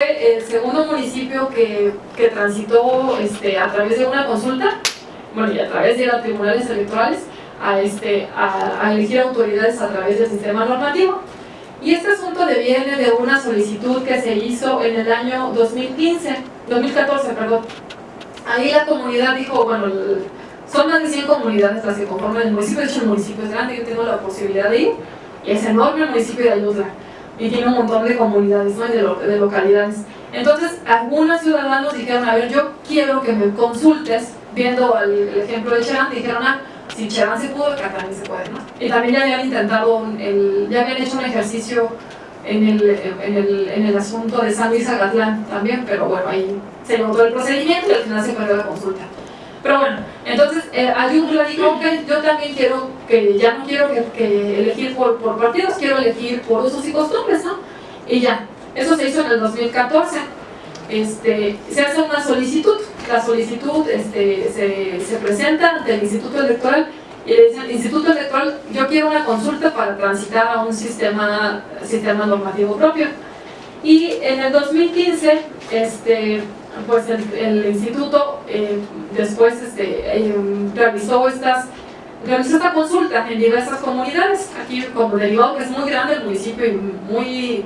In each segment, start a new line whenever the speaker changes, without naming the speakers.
el segundo municipio que, que transitó este, a través de una consulta, bueno, y a través de los tribunales electorales, a, este, a, elegir autoridades a través del sistema normativo. Y este asunto deviene de una solicitud que se hizo en el año 2015, 2014, perdón. Ahí la comunidad dijo, bueno, son más de 100 comunidades las que conforman el municipio, de hecho el municipio es grande, yo tengo la posibilidad de ir, y es enorme el municipio de Ayutla y tiene un montón de comunidades ¿no? de, lo, de, localidades. Entonces, algunos ciudadanos dijeron, a ver, yo quiero que me consultes, viendo el, el ejemplo de Cherán, dijeron, ah, si Cherán se pudo, acá también se puede, ¿no? Y también ya habían intentado, el, ya habían hecho un ejercicio en el, en el, en el asunto de San Luis Agatlán también, pero bueno, ahí se notó el procedimiento y al final se perdió la consulta. Pero bueno, entonces eh, Ayuntla dijo, ok, yo también quiero, que ya no quiero que, que elegir por, por, partidos, quiero elegir por usos y costumbres, ¿no? Y ya, eso se hizo en el 2014. Este, se hace una solicitud, la solicitud este, se, se presenta ante el Instituto Electoral y le dicen, Instituto Electoral, yo quiero una consulta para transitar a un sistema, sistema normativo propio. Y en el 2015, este, pues el, instituto eh, después este, eh, realizó estas realizó esta consulta en diversas comunidades. Aquí como derivado que es muy grande el municipio y muy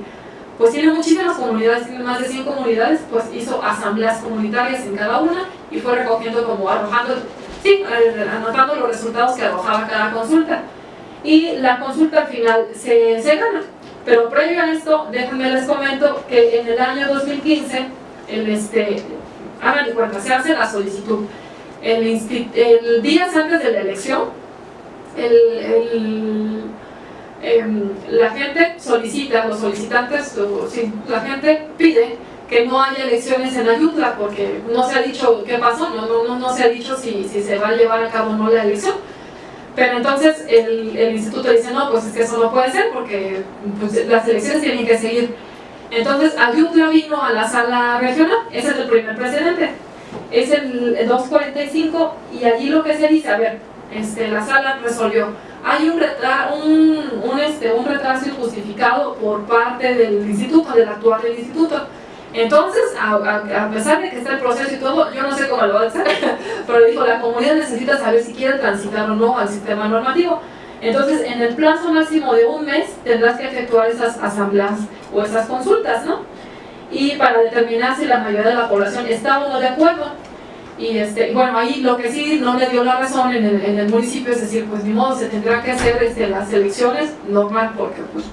pues tiene muchísimas comunidades, tiene más de 100 comunidades pues hizo asambleas comunitarias en cada una y fue recogiendo como arrojando sí, anotando los resultados que arrojaba cada consulta. Y la consulta al final se, se gana pero previo a esto, déjenme les comento que en el año 2015 el este, hagan de cuenta, se hace la solicitud. El, el días antes de la elección, el, el, eh, la gente solicita, los solicitantes, la gente pide que no haya elecciones en Ayutla porque no se ha dicho qué pasó, no, no, no se ha dicho si, si se va a llevar a cabo o no la elección. Pero entonces el, el, instituto dice, no, pues es que eso no puede ser porque pues, las elecciones tienen que seguir entonces, Ayutla vino a la sala regional, ese es el primer precedente. Es el 245 y allí lo que se dice, a ver, este, la sala resolvió, hay un, un, un, este, un retraso injustificado por parte del instituto, del actual del instituto. Entonces, a, a, a, pesar de que está el proceso y todo, yo no sé cómo lo va a hacer, pero dijo, la comunidad necesita saber si quiere transitar o no al sistema normativo. Entonces, en el plazo máximo de un mes tendrás que efectuar esas asambleas o esas consultas, ¿no? Y para determinar si la mayoría de la población está o no de acuerdo. Y este, bueno, ahí lo que sí no le dio la razón en el, municipio es decir, pues ni modo, se tendrá que hacer este, las elecciones normal porque pues,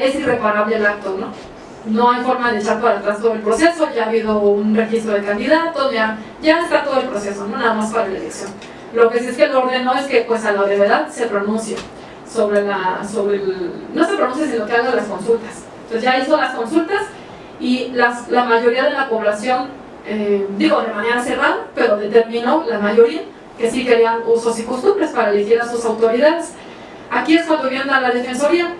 es irreparable el acto, ¿no? No hay forma de echar para atrás todo el proceso, ya ha habido un registro de candidatos, ya, ya está todo el proceso, no nada más para la elección. Lo que sí es que el orden no es que pues a la brevedad se pronuncie sobre la, sobre no se pronuncie sino que haga las consultas. Entonces ya hizo las consultas y las, la mayoría de la población, eh, digo de manera cerrada, pero determinó la mayoría que sí querían usos y costumbres para elegir a sus autoridades. Aquí es cuando viene la defensoría.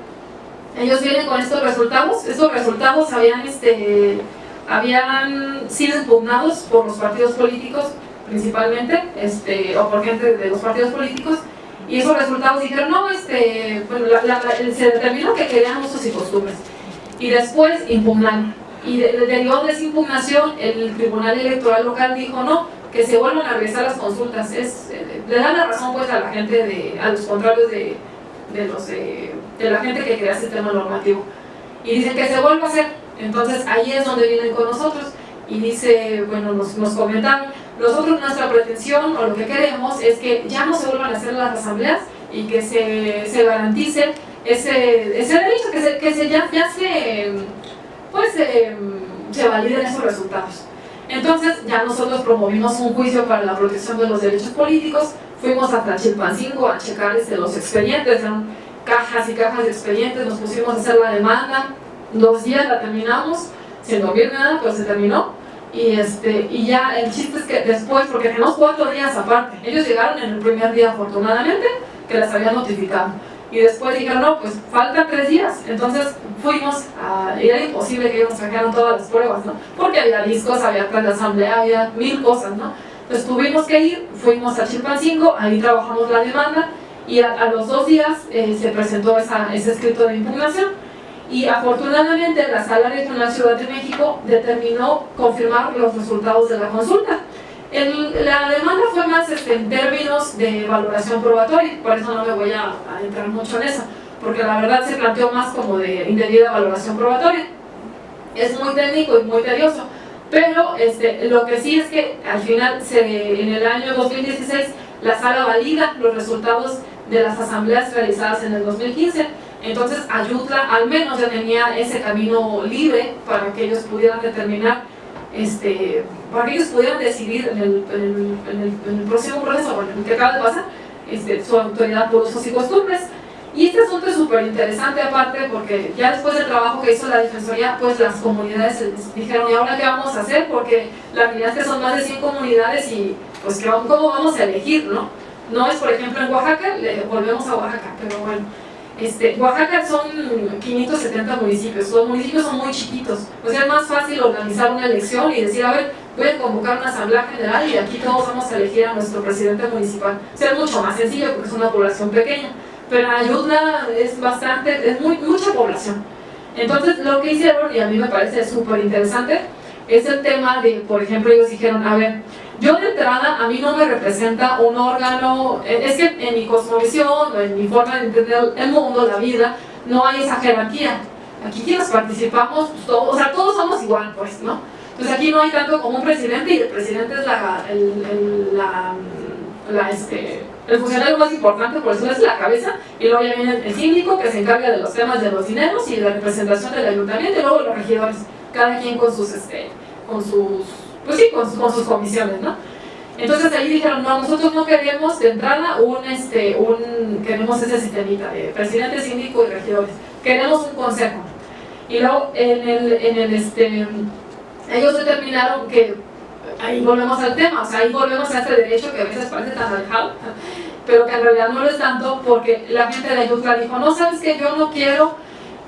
Ellos vienen con estos resultados. Estos resultados habían, este, habían sido impugnados por los partidos políticos principalmente, este, o por gente de los partidos políticos, y esos resultados dijeron, no, este, bueno, la, se determinó que querían usos y costumbres, y después impugnaron. Y de, de, esa impugnación, el Tribunal Electoral Local dijo, no, que se vuelvan a realizar las consultas. Es, eh, le dan la razón pues a la gente, de, a los contrarios de, de, los, de, de la gente que crea el sistema normativo. Y dicen que se vuelva a hacer. Entonces ahí es donde vienen con nosotros. Y dice, bueno, nos, nos comentaron, nosotros nuestra pretensión o lo que queremos es que ya no se vuelvan a hacer las asambleas y que se, se garantice ese, ese derecho, que, se, que se, ya, ya se, pues, se validen esos resultados. Entonces ya nosotros promovimos un juicio para la protección de los derechos políticos, fuimos hasta Chilpancingo a checar este, los expedientes, cajas y cajas de expedientes, nos pusimos a hacer la demanda, dos días la terminamos, sin dormir nada, pero se terminó y, este, y ya el chiste es que después, porque tenemos cuatro días aparte, ellos llegaron en el primer día afortunadamente, que les habían notificado. Y después dijeron, no, pues faltan tres días. Entonces fuimos, a, era imposible que ellos sacaran todas las pruebas, ¿no? Porque había discos, había plan de asamblea, había mil cosas, ¿no? Entonces tuvimos que ir, fuimos a Chilpancingo, ahí trabajamos la demanda, y a, a los dos días eh, se presentó esa, ese escrito de impugnación, y afortunadamente la Sala Regional Ciudad de México determinó confirmar los resultados de la consulta. la demanda fue más este, en términos de valoración probatoria, por eso no me voy a, entrar mucho en eso, porque la verdad se planteó más como de indebida valoración probatoria. Es muy técnico y muy tedioso, pero este, lo que sí es que al final, se, en el año 2016, la sala valida los resultados de las asambleas realizadas en el 2015 entonces Ayutla al menos ya tenía ese camino libre para que ellos pudieran determinar, este, para que ellos pudieran decidir en el, en el, próximo proceso, en el que acaba de pasar, este, su autoridad por usos y costumbres. Y este asunto es súper interesante aparte porque ya después del trabajo que hizo la Defensoría, pues las comunidades dijeron, ¿y ahora qué vamos a hacer? Porque la realidad es que son más de 100 comunidades y pues ¿cómo vamos a elegir? No, no es por ejemplo en Oaxaca, le, volvemos a Oaxaca, pero bueno este, Oaxaca son 570 municipios, los municipios son muy chiquitos, o sea es más fácil organizar una elección y decir, a ver, voy a convocar una asamblea general y aquí todos vamos a elegir a nuestro presidente municipal. O sea, es mucho más sencillo porque es una población pequeña, pero Ayutla es bastante, es muy, mucha población. Entonces lo que hicieron, y a mí me parece súper interesante, es el tema de, por ejemplo, ellos dijeron, a ver, yo de entrada, a mí no me representa un órgano, eh, es que en mi cosmovisión o en mi forma de entender el mundo, la vida, no hay esa jerarquía. Aquí quienes participamos, todos, o sea, todos somos igual, pues, ¿no? Entonces aquí no hay tanto como un presidente y el presidente es la, el, la, este, el funcionario más importante, por eso es la cabeza, y luego ya viene el síndico que se encarga de los temas de los dineros y de la representación del ayuntamiento, y luego los regidores, cada quien con sus, este, con sus pues sí, con, sus comisiones, ¿no? Entonces ahí dijeron, no, nosotros no queremos de entrada un, este, un, queremos ese sistemita de presidente, síndico y regidores, queremos un consejo. Y luego en el, en el este, ellos determinaron que, ahí volvemos al tema, o sea, ahí volvemos a este derecho que a veces parece tan alejado, pero que en realidad no lo es tanto porque la gente de Ayutla dijo, no, sabes que yo no quiero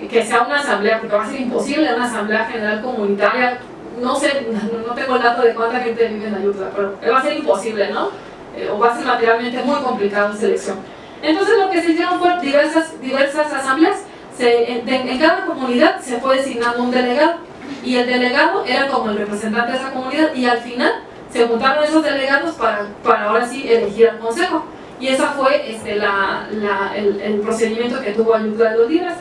que sea una asamblea, porque va a ser imposible una asamblea general comunitaria no sé, no, tengo el dato de cuánta gente vive en Ayutla, pero va a ser imposible, ¿no? Eh, o va a ser materialmente muy complicado en selección. Entonces lo que se hicieron fue diversas, diversas asambleas, en, cada comunidad se fue designando un delegado, y el delegado era como el representante de esa comunidad, y al final se juntaron esos delegados para, para ahora sí elegir al consejo. Y ese fue este, la, la, el, el, procedimiento que tuvo Ayutla de los Libres.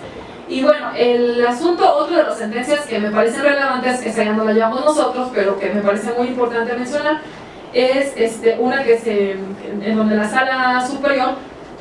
Y bueno, el asunto, otra de las sentencias que me parecen relevantes, esa ya no la llamamos nosotros, pero que me parece muy importante mencionar, es este, una que se, en donde la sala superior,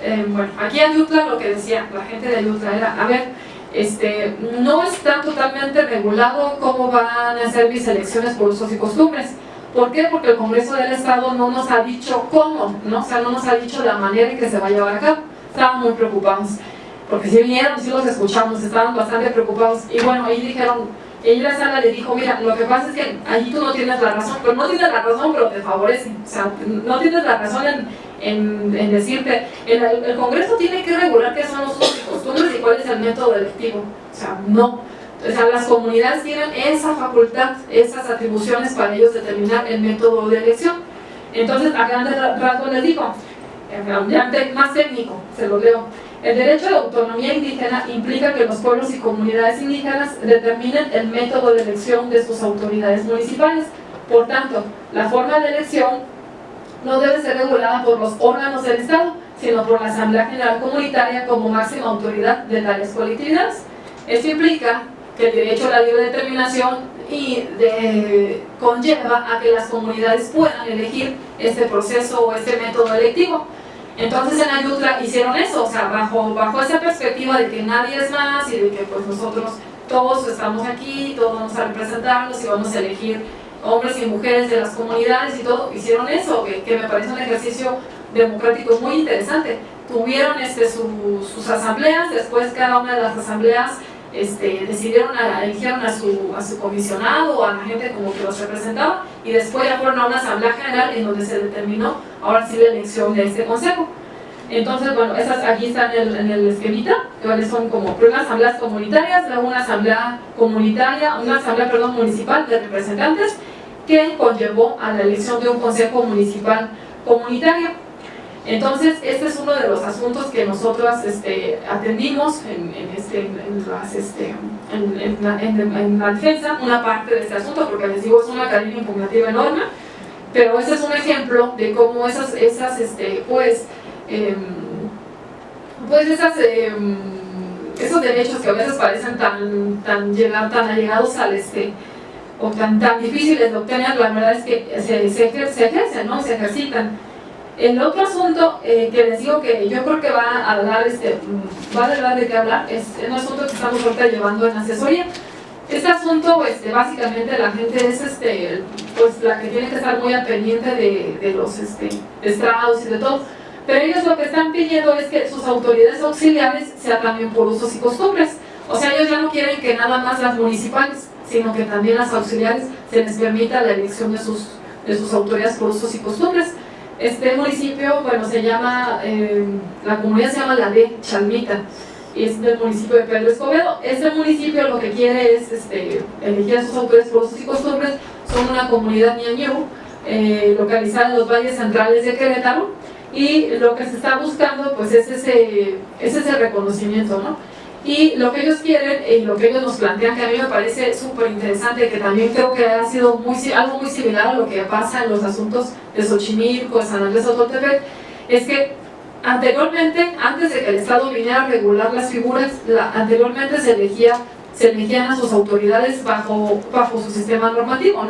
eh, bueno, aquí en Ayutla lo que decía la gente de Ayutla era, a ver, este, no está totalmente regulado cómo van a ser mis elecciones por usos y costumbres. ¿Por qué? Porque el Congreso del Estado no nos ha dicho cómo, ¿no? o sea, no nos ha dicho la manera en que se va a llevar a cabo. Estaban muy preocupados porque si vinieron, si los escuchamos, estaban bastante preocupados y bueno, ahí dijeron, ella la sala le dijo, mira, lo que pasa es que allí tú no tienes la razón, pero no tienes la razón, pero te favorece, o sea, no tienes la razón en, en, decirte, el, Congreso tiene que regular qué son los usos y costumbres y cuál es el método electivo, o sea, no. O sea, las comunidades tienen esa facultad, esas atribuciones para ellos determinar el método de elección. Entonces, a grandes rasgos les digo, más técnico, se lo leo, el derecho la autonomía indígena implica que los pueblos y comunidades indígenas determinen el método de elección de sus autoridades municipales. Por tanto, la forma de elección no debe ser regulada por los órganos del Estado, sino por la Asamblea General Comunitaria como máxima autoridad de tales colectividades. Esto implica que el derecho a la libre determinación y conlleva a que las comunidades puedan elegir este proceso o este método electivo. Entonces en Ayutla hicieron eso, o sea, bajo, bajo esa perspectiva de que nadie es más y de que pues nosotros todos estamos aquí, todos vamos a representarnos y vamos a elegir hombres y mujeres de las comunidades y todo, hicieron eso, que, me parece un ejercicio democrático muy interesante. Tuvieron este, sus asambleas, después cada una de las asambleas este, decidieron, a, eligieron a su, a su comisionado o a la gente como que los representaba y después ya fueron a una asamblea general en donde se determinó ahora sí la elección de este consejo. Entonces, bueno, esas aquí están en el, en el esquemita, que son como primero asambleas comunitarias, luego una asamblea comunitaria, una asamblea, perdón, municipal de representantes que conllevó a la elección de un consejo municipal comunitario. Entonces, este es uno de los asuntos que nosotros este, atendimos en, en, este, este, en, la, en, la, defensa, una parte de este asunto, porque les digo, es una cadena impugnativa enorme, pero ese es un ejemplo de cómo esas, esas este, pues, eh, pues esas, eh, esos derechos que a veces parecen tan, tan, llegar, tan allegados al este, o tan, tan difíciles de obtener, la verdad es que se, se, ejercen, ¿no? se ejercitan. El otro asunto eh, que les digo que yo creo que va a dar, este, va a dar de qué hablar, es un asunto que estamos ahorita llevando en asesoría. Este asunto, este, básicamente la gente es este, pues, la que tiene que estar muy al pendiente de, de los este, estrados y de todo. Pero ellos lo que están pidiendo es que sus autoridades auxiliares sean también por usos y costumbres. O sea, ellos ya no quieren que nada más las municipales, sino que también las auxiliares se les permita la elección de sus, de sus autoridades por usos y costumbres. Este municipio, bueno, se llama, eh, la comunidad se llama La de Chalmita, y es del municipio de Pedro Escobedo. Este municipio lo que quiere es este, elegir a sus autoridades por usos y costumbres, son una comunidad ñañú, eh, localizada en los valles centrales de Querétaro, y lo que se está buscando pues es ese, es ese reconocimiento, ¿no? Y lo que ellos quieren y lo que ellos nos plantean, que a mí me parece súper interesante, que también creo que ha sido muy, algo muy similar a lo que pasa en los asuntos de Xochimilco, de San Andrés Ototepec, es que anteriormente, antes de que el Estado viniera a regular las figuras, anteriormente se elegía se elegían a sus autoridades bajo, bajo su sistema normativo, ¿no?